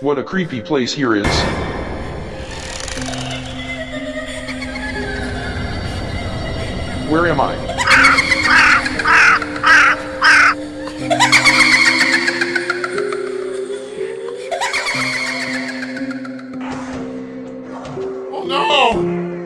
What a creepy place here is. Where am I? Oh no!